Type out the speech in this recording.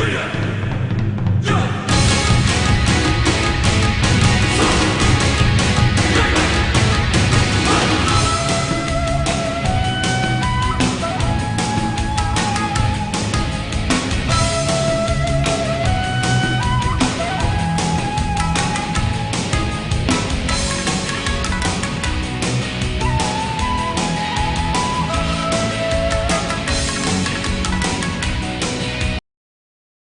Ganha!